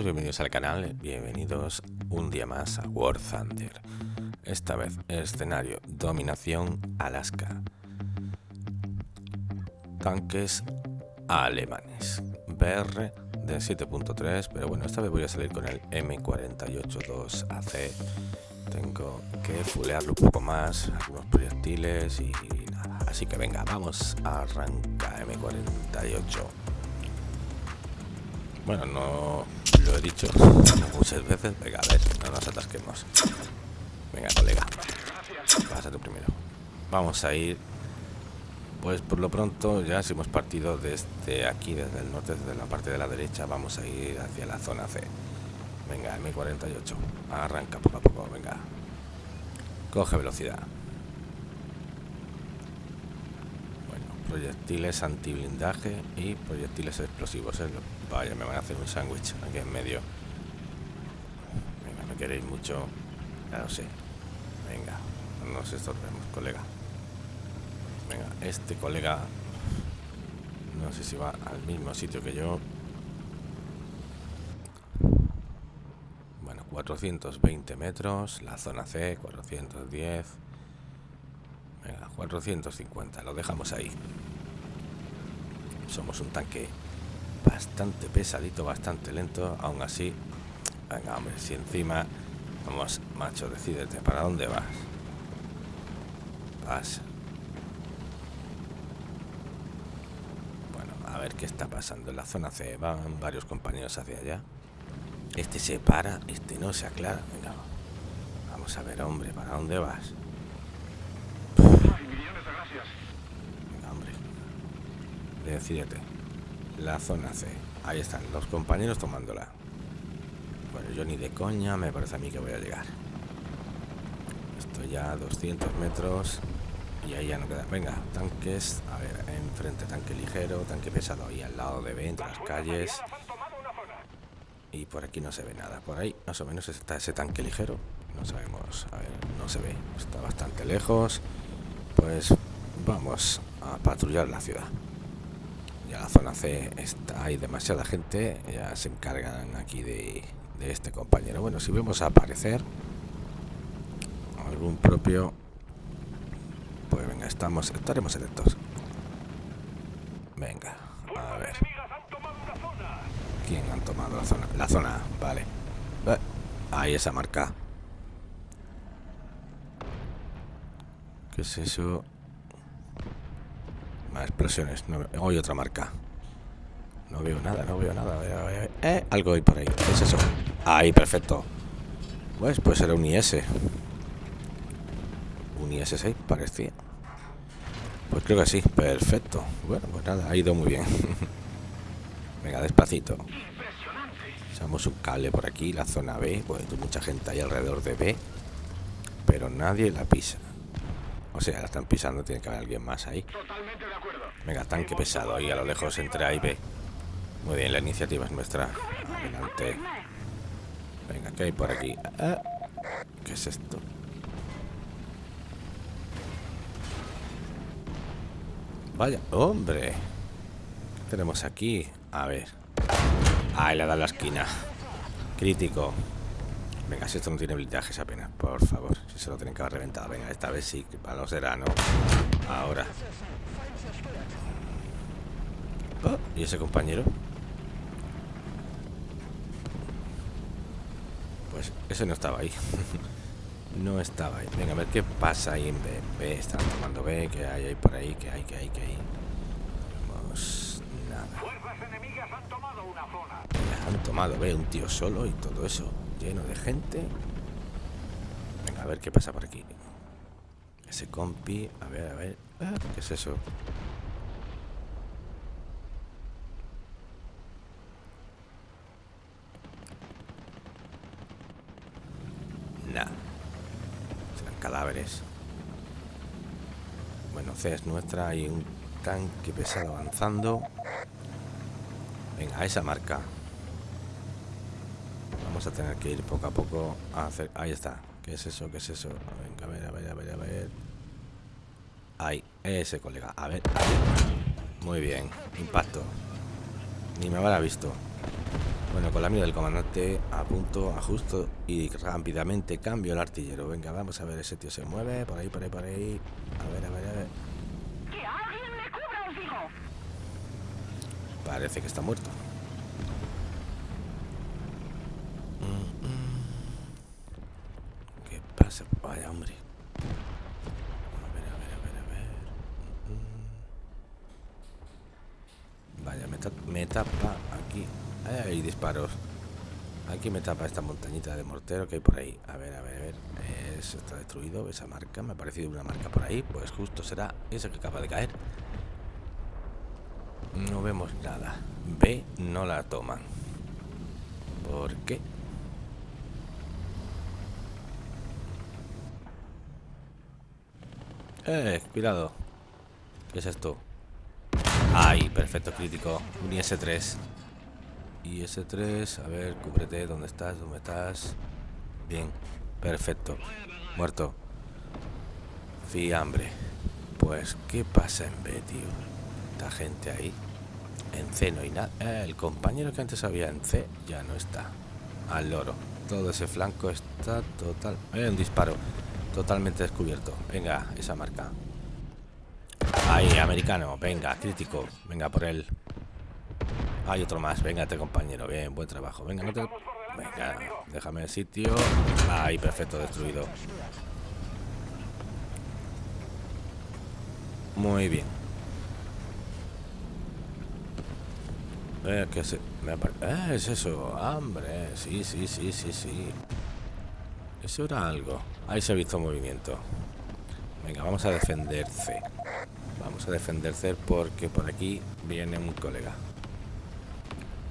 bienvenidos al canal, bienvenidos un día más a War Thunder. Esta vez escenario Dominación Alaska. Tanques alemanes. BR de 7.3, pero bueno, esta vez voy a salir con el M482AC. Tengo que fulearlo un poco más, algunos proyectiles y nada. Así que venga, vamos a arrancar M48. Bueno, no lo he dicho muchas veces. Venga, a ver, no nos atasquemos. Venga, colega. Pásate primero. Vamos a ir. Pues por lo pronto, ya si hemos partido desde aquí, desde el norte, desde la parte de la derecha, vamos a ir hacia la zona C. Venga, M48. Arranca poco a poco, venga. Coge velocidad. proyectiles antiblindaje y proyectiles explosivos. ¿eh? Vaya, me van a hacer un sándwich aquí en medio. Venga, no queréis mucho. Ya lo sé. Venga, no nos estorbemos, colega. Venga, este colega no sé si va al mismo sitio que yo. Bueno, 420 metros, la zona C, 410. Venga, 450, lo dejamos ahí. Somos un tanque bastante pesadito, bastante lento. Aún así, venga, hombre, si encima... Vamos, macho, decídete, ¿para dónde vas? Vas. Bueno, a ver qué está pasando. En la zona C van varios compañeros hacia allá. Este se para, este no se aclara. Venga, vamos a ver, hombre, ¿para dónde vas? Decídete. La zona C. Ahí están, los compañeros tomándola. Bueno, yo ni de coña me parece a mí que voy a llegar. Estoy ya a 200 metros y ahí ya no queda. Venga, tanques. A ver, enfrente tanque ligero, tanque pesado ahí al lado de B, entre las calles. Y por aquí no se ve nada. Por ahí más o menos está ese tanque ligero. No sabemos, a ver, no se ve. Está bastante lejos. Pues vamos a patrullar la ciudad ya la zona C está hay demasiada gente ya se encargan aquí de, este compañero. Bueno si vemos aparecer algún propio pues venga estamos estaremos electos venga a ver. Quién han tomado la zona la zona vale. Ahí esa marca ¿Qué es eso? Más explosiones. No, hay otra marca. No veo nada, no veo nada. Eh, algo hay por ahí. ¿Qué es eso? Ahí, perfecto. Pues, pues era un IS. Un IS-6 parecía. Pues creo que sí, perfecto. Bueno, pues nada, ha ido muy bien. Venga, despacito. Echamos un cable por aquí, la zona B. Pues mucha gente ahí alrededor de B. Pero nadie la pisa. O sea, la están pisando, tiene que haber alguien más ahí. Venga, tanque pesado ahí a lo lejos entre A y B. Muy bien, la iniciativa es nuestra. Adelante. Venga, ¿qué hay por aquí? Ah, ¿Qué es esto? Vaya, hombre. ¿Qué tenemos aquí? A ver. Ahí le da la esquina. Crítico. Venga, si esto no tiene blindajes apenas, por favor. Si se lo tienen que haber reventado. Venga, esta vez sí, para no será, ¿no? Ahora. Oh, ¿Y ese compañero? Pues ese no estaba ahí. no estaba ahí. Venga, a ver qué pasa ahí en B. B, están tomando B, que hay ahí por ahí, que hay, que hay, que hay. Vamos, nada. Fuerzas enemigas han tomado una zona. Han tomado B, un tío solo y todo eso lleno de gente. Venga, a ver qué pasa por aquí. Ese compi, a ver, a ver. Ah, ¿Qué es eso? Es nuestra. Hay un tanque pesado avanzando. Venga, esa marca. Vamos a tener que ir poco a poco a hacer... Ahí está. ¿Qué es eso? ¿Qué es eso? Venga, a ver, a ver, a ver, a ver. Ahí, ese colega. A ver, Muy bien. Impacto. Ni me habrá visto. Bueno, con la mira del comandante a punto, ajusto y rápidamente cambio el artillero. Venga, vamos a ver, ese tío se mueve, por ahí, por ahí, por ahí. A ver, a ver. ¡Que alguien me cubra, os digo! Parece que está muerto. ¿Qué pasa? Vaya, hombre. A ver, a ver, a ver, a ver. Vaya, me, ta- tapa aquí. Hay disparos. Aquí me tapa esta montañita de mortero que hay por ahí. A ver, a ver, a ver. Eso está destruido, esa marca. Me ha parecido una marca por ahí. Pues justo será esa que acaba de caer. No vemos nada. B no la toman. ¿Por qué? Eh, cuidado. ¿Qué es esto? Ay, perfecto crítico. Un IS-3. IS-3, a ver, cúbrete. ¿Dónde estás? ¿Dónde estás? Bien, perfecto. Muerto. Fiambre. Pues, ¿qué pasa en B, tío? Esta gente ahí. En C no hay nada. Eh, el compañero que antes había en C ya no está. Al loro. Todo ese flanco está total. Eh, un disparo. Totalmente descubierto. Venga, esa marca. Ahí, americano. Venga, crítico. Venga por él. Hay otro más. Véngate, compañero. Bien, buen trabajo. Venga, no te... Venga, déjame el sitio. Ahí, perfecto, destruido. Muy bien. Eh, ¿qué se... me apare- eh, es eso, hambre. Sí, sí, sí, sí, sí. Eso era algo. Ahí se ha visto movimiento. Venga, vamos a defender C. Vamos a defender C porque por aquí viene un colega.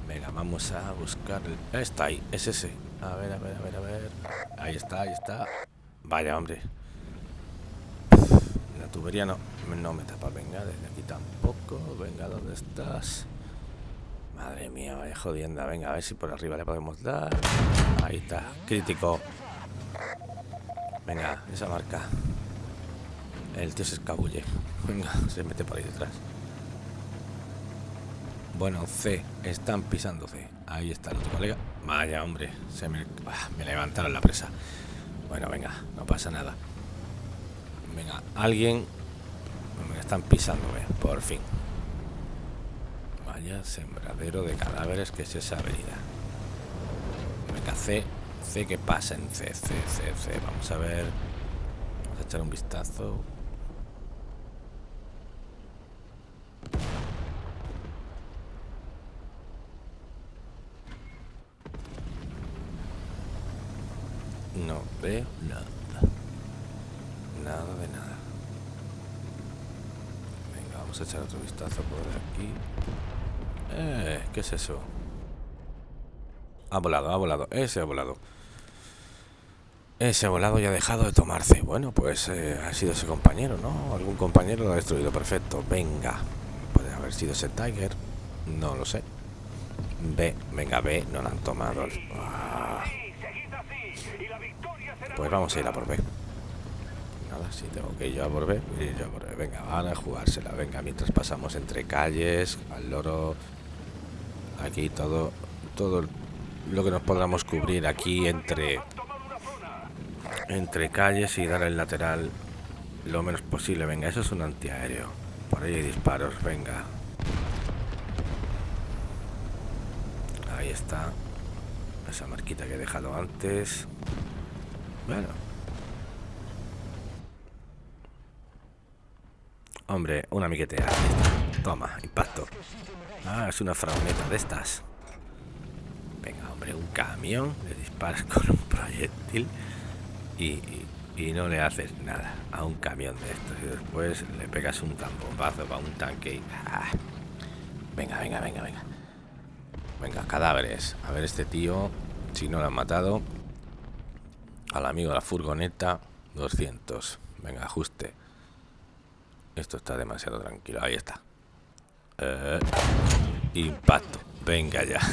Venga, vamos a buscar el... Está ahí, es ese. A ver, a ver, a ver, a ver. Ahí está, ahí está. Vaya, hombre. La tubería no, no me tapa. Venga, desde aquí tampoco. Venga, ¿dónde estás? Mía, vaya jodienda. Venga, a ver si por arriba le podemos dar. Ahí está, crítico. Venga, esa marca. El tío se escabulle. Venga, se mete por ahí detrás. Bueno, C. Están pisando. Ahí está el colega. Vaya, hombre. Se me, ah, me levantaron la presa. Bueno, venga, no pasa nada. Venga, alguien... Me están pisando, eh, por fin. Vaya sembradero de cadáveres que es esa avenida. Venga, C. C, ¿qué pasa en C? C, C, C. Vamos a ver. Vamos a echar un vistazo. No veo nada. Nada de nada. Venga, vamos a echar otro vistazo por aquí. Eh, ¿qué es eso? Ha volado, ha volado. Ese ha volado. Ese ha volado y ha dejado de tomarse. Bueno, pues eh, ha sido ese compañero, ¿no? Algún compañero lo ha destruido. Perfecto. Venga. Puede haber sido ese Tiger. No lo sé. B. Venga, B. No lo han tomado. Ah, la pues vamos a ir a por B. Nada, si tengo que ir yo a por B, ir yo a por B. Venga, van a jugársela. Venga, mientras pasamos entre calles, al loro. Aquí todo, todo lo que nos podamos cubrir aquí entre, entre calles y dar el lateral lo menos posible. Venga, eso es un antiaéreo. Por ahí hay disparos, venga. Ahí está. Esa marquita que he dejado antes. Bueno. Hombre, una miquetea. Toma, impacto. Ah, es una fragoneta de estas. Venga, hombre, un camión. Le disparas con un proyectil y, no le haces nada a un camión de estos. Y después le pegas un tambombazo para un tanque y... ¡ah! Venga, venga, venga, venga. Venga, cadáveres. A ver este tío, si no lo han matado. Al amigo de la furgoneta, 200. Venga, ajuste. Esto está demasiado tranquilo. Ahí está. Eh, impacto. Venga ya.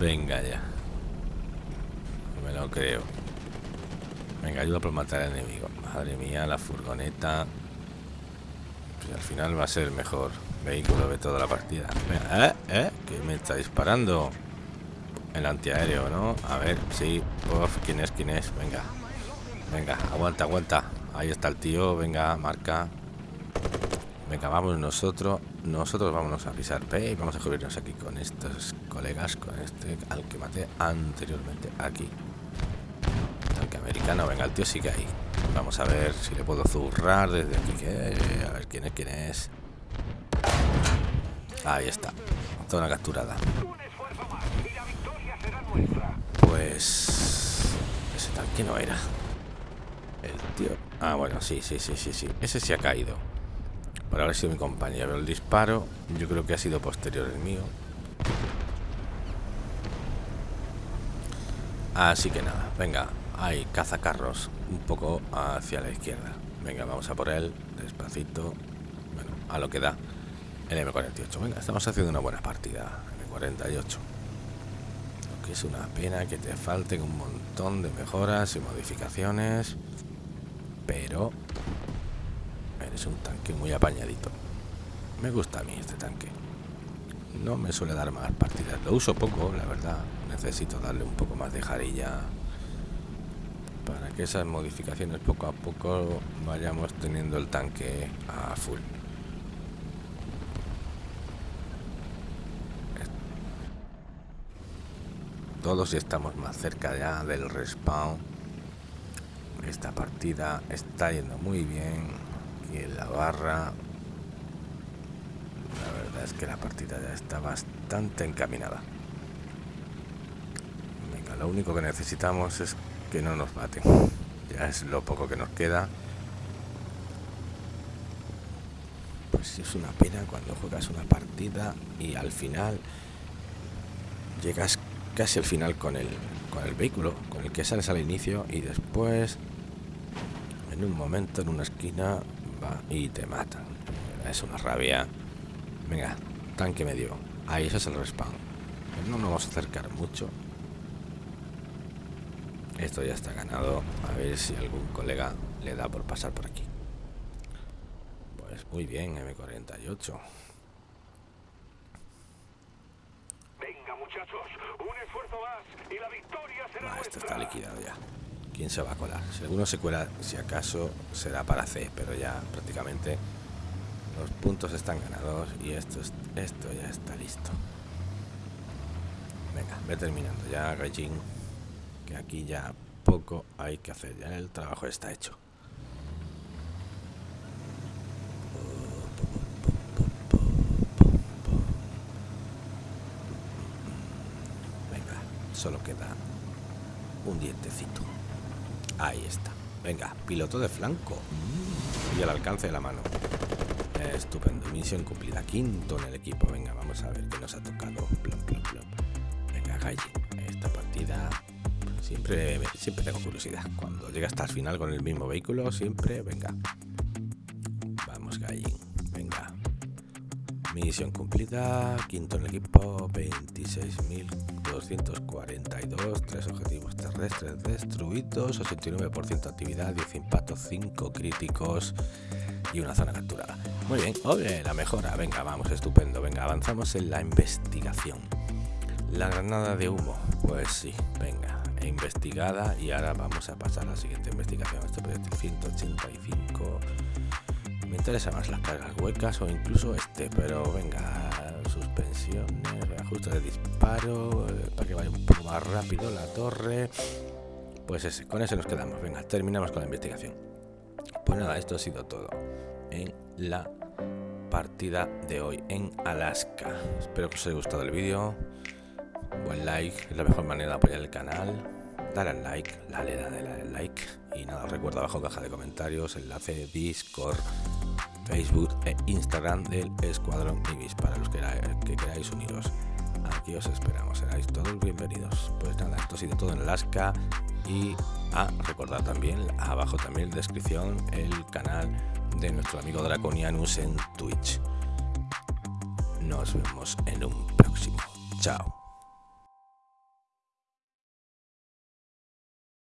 Venga ya. No me lo creo. Venga, ayuda por matar al enemigo. Madre mía, la furgoneta. Pues al final va a ser mejor. Vehículo de toda la partida. ¿Eh? ¿Eh? ¿Qué me está disparando? El antiaéreo, ¿no? A ver, sí. Uf, ¿quién es? ¿Quién es? Venga. Venga, aguanta, aguanta. Ahí está el tío. Venga, marca. Venga, vamos nosotros. Nosotros vámonos a pisar P y vamos a cubrirnos aquí con estos colegas, con este al que maté anteriormente aquí. Tanque americano, venga, el tío sigue ahí. Vamos a ver si le puedo zurrar desde aquí. Que, a ver quién es, quién es. Ahí está. Zona capturada. Pues... Ese tanque no era. El tío... Ah, bueno, sí, sí, sí, sí, sí. Ese sí ha caído. Por haber sido mi compañero. El disparo yo creo que ha sido posterior el mío. Así que nada, venga, hay cazacarros un poco hacia la izquierda. Venga, vamos a por él, despacito. Bueno, a lo que da el M48. Venga, estamos haciendo una buena partida. M48. Lo que es una pena que te falten un montón de mejoras y modificaciones. Pero eres un tanque muy apañadito. Me gusta a mí este tanque. No me suele dar más partidas. Lo uso poco, la verdad. Necesito darle un poco más de jarilla para que esas modificaciones poco a poco vayamos teniendo el tanque a full. todos estamos más cerca ya del respawn esta partida está yendo muy bien y en la barra la verdad es que la partida ya está bastante encaminada. Venga lo único que necesitamos es que no nos maten. Ya es lo poco que nos queda. Pues es una pena cuando juegas una partida y al final llegas casi al final con el, con el vehículo, con el que sales al inicio y después en un momento en una esquina y te matan. Es una rabia. Venga, tanque medio. Ahí ese es el respawn. No nos vamos a acercar mucho. Esto ya está ganado. A ver si algún colega le da por pasar por aquí. Pues muy bien, M48. esto está liquidado ya. ¿Quién se va a colar? Si alguno se cuela, si acaso, será para C, pero ya prácticamente los puntos están ganados y esto, esto ya está listo. Venga, ve terminando ya, Gaijin, que aquí ya poco hay que hacer, ya el trabajo está hecho. Venga, solo queda un dientecito. Ahí está. Venga, piloto de flanco. Y al alcance de la mano. Estupendo. Misión cumplida. Quinto en el equipo. Venga, vamos a ver qué nos ha tocado. Venga, Galle. Esta partida siempre, siempre tengo curiosidad. Cuando llega hasta el final con el mismo vehículo, siempre, venga. Misión cumplida. Quinto en equipo. 26.242. Tres objetivos terrestres destruidos. 89% actividad. 10 impactos. 5 críticos. Y una zona capturada. Muy bien. Oye, la mejora. Venga, vamos. Estupendo. Venga, avanzamos en la investigación. La granada de humo. Pues sí. Venga. Investigada. Y ahora vamos a pasar a la siguiente investigación. Este proyecto 185 me interesa más las cargas huecas o incluso este, pero venga, suspensiones, ajuste de disparo, eh, para que vaya un poco más rápido la torre. Pues ese, con ese nos quedamos. Venga, terminamos con la investigación. Pues nada, esto ha sido todo en la partida de hoy en Alaska. Espero que os haya gustado el vídeo. Buen like, es la mejor manera de apoyar el canal. Dale al like, dale, dale, dale al like. Y nada, recuerda abajo caja de comentarios, enlace Discord Facebook e Instagram del Escuadrón Ibis para los que, queráis uniros. Aquí os esperamos, seráis todos bienvenidos. Pues nada, esto ha sido todo en Alaska y a recordar también abajo también en descripción el canal de nuestro amigo Draconianus en Twitch. Nos vemos en un próximo. Chao.